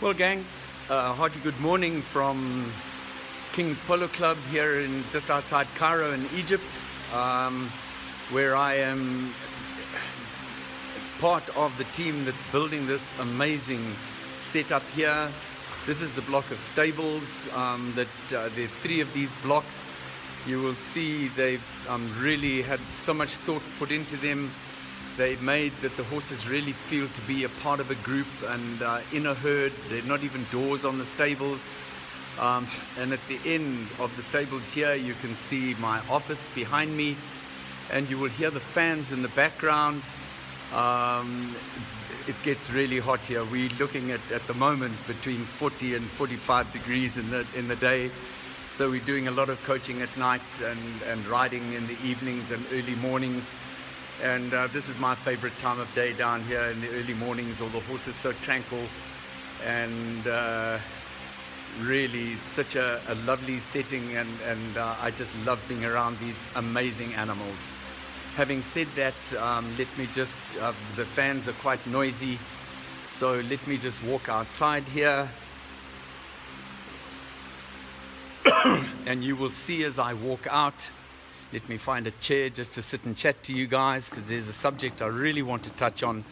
Well, gang, uh, hearty good morning from King's Polo Club here in just outside Cairo in Egypt, um, where I am part of the team that's building this amazing setup here. This is the block of stables. Um, that uh, there are three of these blocks. You will see they've um, really had so much thought put into them they made that the horses really feel to be a part of a group and uh, in a herd. There are not even doors on the stables. Um, and at the end of the stables here, you can see my office behind me and you will hear the fans in the background. Um, it gets really hot here. We're looking at, at the moment between 40 and 45 degrees in the, in the day. So we're doing a lot of coaching at night and, and riding in the evenings and early mornings and uh, this is my favorite time of day down here in the early mornings all the horses so tranquil. And uh, really such a, a, lovely setting and, and uh, I just love being around these amazing animals. Having said that um, let me just uh, the fans are quite noisy so let me just walk outside here. And you will see as I walk out let me find a chair just to sit and chat to you guys because there's a subject I really want to touch on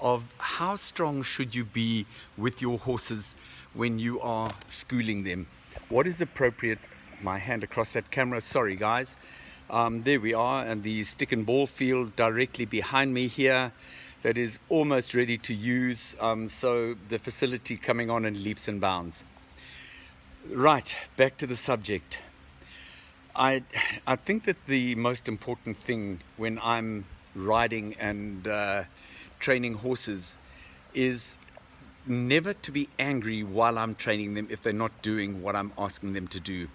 of how strong should you be with your horses when you are schooling them. What is appropriate? My hand across that camera, sorry guys. Um, there we are and the stick and ball field directly behind me here that is almost ready to use. Um, so the facility coming on in leaps and bounds. Right, back to the subject. I, I think that the most important thing when I'm riding and uh, training horses is never to be angry while I'm training them if they're not doing what I'm asking them to do.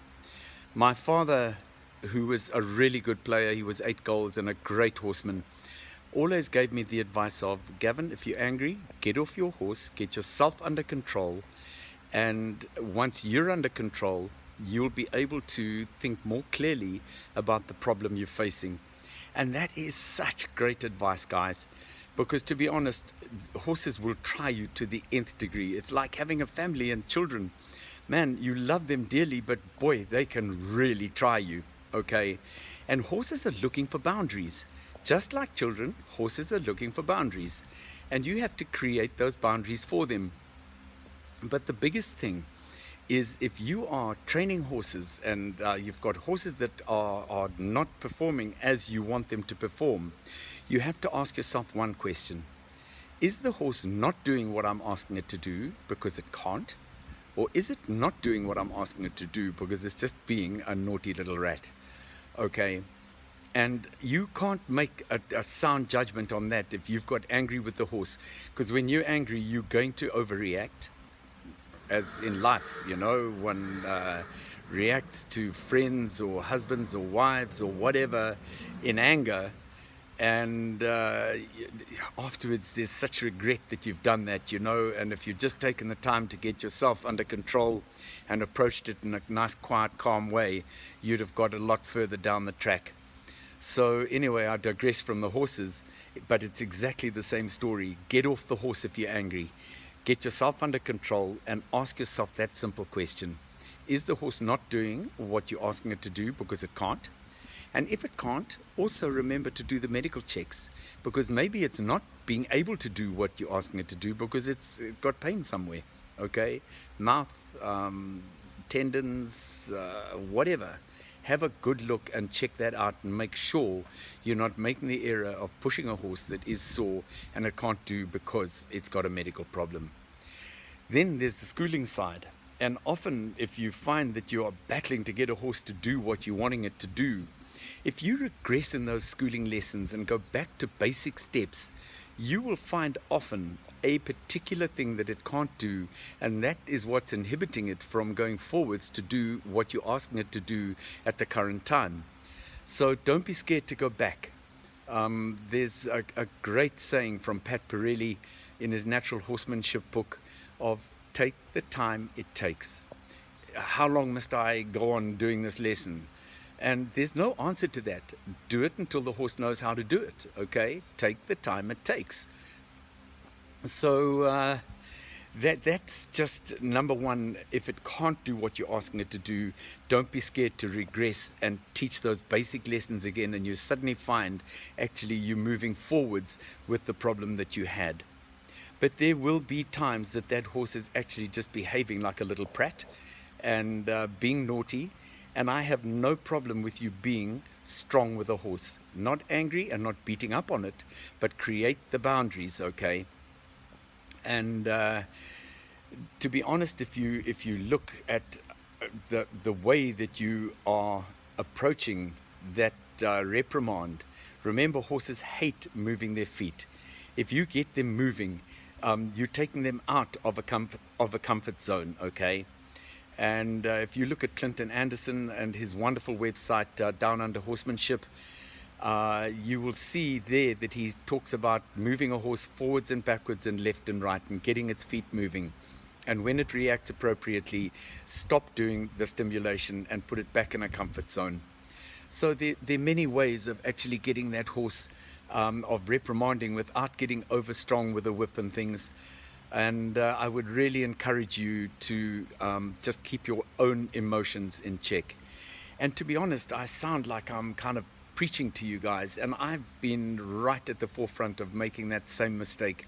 My father, who was a really good player, he was eight goals and a great horseman, always gave me the advice of, Gavin, if you're angry, get off your horse, get yourself under control, and once you're under control, you'll be able to think more clearly about the problem you're facing. And that is such great advice, guys. Because to be honest, horses will try you to the nth degree. It's like having a family and children. Man, you love them dearly, but boy, they can really try you, okay? And horses are looking for boundaries. Just like children, horses are looking for boundaries. And you have to create those boundaries for them. But the biggest thing is if you are training horses and uh, you've got horses that are, are not performing as you want them to perform, you have to ask yourself one question. Is the horse not doing what I'm asking it to do because it can't? Or is it not doing what I'm asking it to do because it's just being a naughty little rat? Okay, and you can't make a, a, sound judgment on that if you've got angry with the horse because when you're angry you're going to overreact as in life, you know, one uh, reacts to friends or husbands or wives or whatever in anger and uh, afterwards there's such regret that you've done that, you know, and if you've just taken the time to get yourself under control and approached it in a nice, quiet, calm way, you'd have got a lot further down the track. So anyway, I digress from the horses, but it's exactly the same story. Get off the horse if you're angry. Get yourself under control and ask yourself that simple question. Is the horse not doing what you're asking it to do because it can't? And if it can't, also remember to do the medical checks because maybe it's not being able to do what you're asking it to do because it's got pain somewhere, okay? Mouth, um, tendons, uh, whatever have a good look and check that out and make sure you're not making the error of pushing a horse that is sore and it can't do because it's got a medical problem. Then there's the schooling side. And often if you find that you are battling to get a horse to do what you're wanting it to do, if you regress in those schooling lessons and go back to basic steps, you will find often a particular thing that it can't do and that is what's inhibiting it from going forwards to do what you're asking it to do at the current time. So don't be scared to go back. Um, there's a, a great saying from Pat Parelli in his Natural Horsemanship book of take the time it takes. How long must I go on doing this lesson? And there's no answer to that. Do it until the horse knows how to do it, okay? Take the time it takes. So uh, that that's just number one if it can't do what you're asking it to do don't be scared to regress and teach those basic lessons again and you suddenly find actually you're moving forwards with the problem that you had but there will be times that that horse is actually just behaving like a little prat and uh, being naughty and I have no problem with you being strong with a horse not angry and not beating up on it but create the boundaries okay and uh, to be honest, if you if you look at the the way that you are approaching that uh, reprimand, remember horses hate moving their feet. If you get them moving, um, you're taking them out of a comfort of a comfort zone. Okay. And uh, if you look at Clinton Anderson and his wonderful website, uh, Down Under Horsemanship, uh, you will see there that he talks about moving a horse forwards and backwards and left and right and getting its feet moving. And when it reacts appropriately, stop doing the stimulation and put it back in a comfort zone. So there, there are many ways of actually getting that horse, um, of reprimanding without getting over strong with a whip and things. And uh, I would really encourage you to um, just keep your own emotions in check. And to be honest, I sound like I'm kind of preaching to you guys, and I've been right at the forefront of making that same mistake.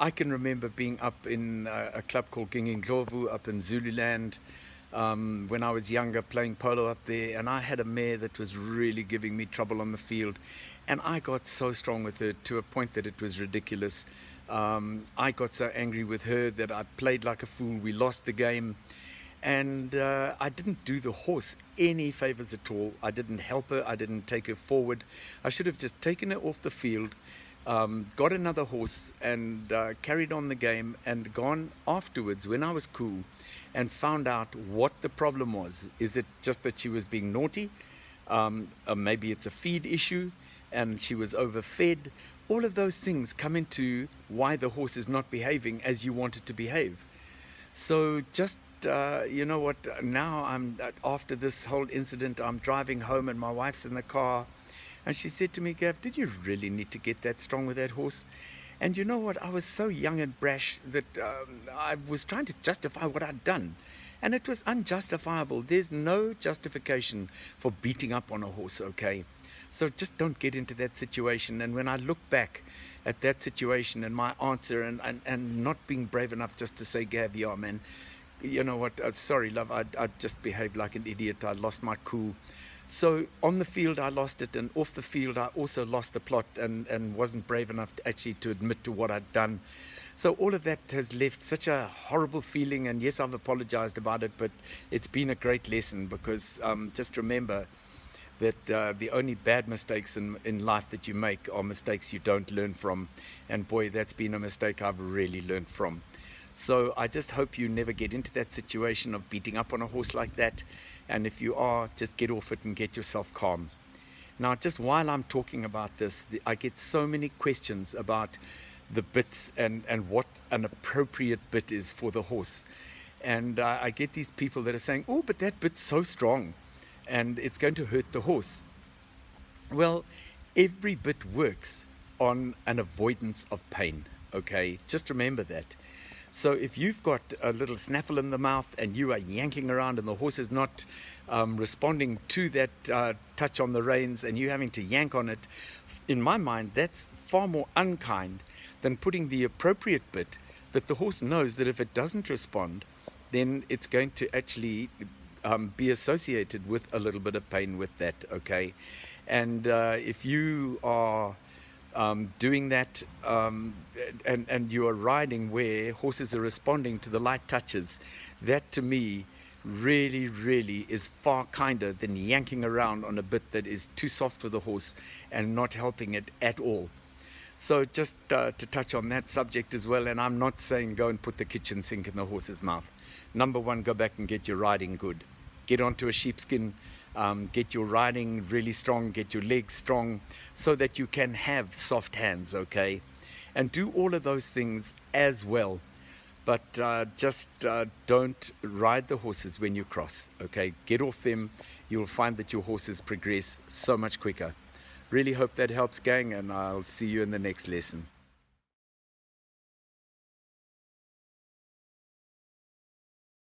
I can remember being up in a, a club called Gingindlovu up in Zululand um, when I was younger, playing polo up there, and I had a mare that was really giving me trouble on the field, and I got so strong with her to a point that it was ridiculous. Um, I got so angry with her that I played like a fool. We lost the game and uh, I didn't do the horse any favors at all. I didn't help her. I didn't take her forward. I should have just taken her off the field, um, got another horse, and uh, carried on the game, and gone afterwards when I was cool, and found out what the problem was. Is it just that she was being naughty? Um, maybe it's a feed issue, and she was overfed. All of those things come into why the horse is not behaving as you want it to behave. So just uh, you know what, now I'm, uh, after this whole incident, I'm driving home and my wife's in the car. And she said to me, Gav, did you really need to get that strong with that horse? And you know what, I was so young and brash that um, I was trying to justify what I'd done. And it was unjustifiable. There's no justification for beating up on a horse, okay? So just don't get into that situation. And when I look back at that situation and my answer and, and, and not being brave enough just to say, Gav, yeah, man, you know what, uh, sorry, love, I, I just behaved like an idiot. I lost my cool. So on the field, I lost it, and off the field, I also lost the plot and, and wasn't brave enough to actually to admit to what I'd done. So all of that has left such a horrible feeling, and yes, I've apologized about it, but it's been a great lesson because um, just remember that uh, the only bad mistakes in, in life that you make are mistakes you don't learn from. And boy, that's been a mistake I've really learned from. So I just hope you never get into that situation of beating up on a horse like that. And if you are, just get off it and get yourself calm. Now, just while I'm talking about this, I get so many questions about the bits and, and what an appropriate bit is for the horse. And uh, I get these people that are saying, oh, but that bit's so strong and it's going to hurt the horse. Well, every bit works on an avoidance of pain, okay? Just remember that. So if you've got a little snaffle in the mouth and you are yanking around and the horse is not um, responding to that uh, touch on the reins and you having to yank on it, in my mind, that's far more unkind than putting the appropriate bit that the horse knows that if it doesn't respond, then it's going to actually um, be associated with a little bit of pain with that, okay? And uh, if you are um, doing that um, and, and you are riding where horses are responding to the light touches, that to me really, really is far kinder than yanking around on a bit that is too soft for the horse and not helping it at all. So just uh, to touch on that subject as well, and I'm not saying go and put the kitchen sink in the horse's mouth. Number one, go back and get your riding good. Get onto a sheepskin um, get your riding really strong, get your legs strong, so that you can have soft hands, okay? And do all of those things as well. But uh, just uh, don't ride the horses when you cross, okay? Get off them. You'll find that your horses progress so much quicker. Really hope that helps, gang, and I'll see you in the next lesson.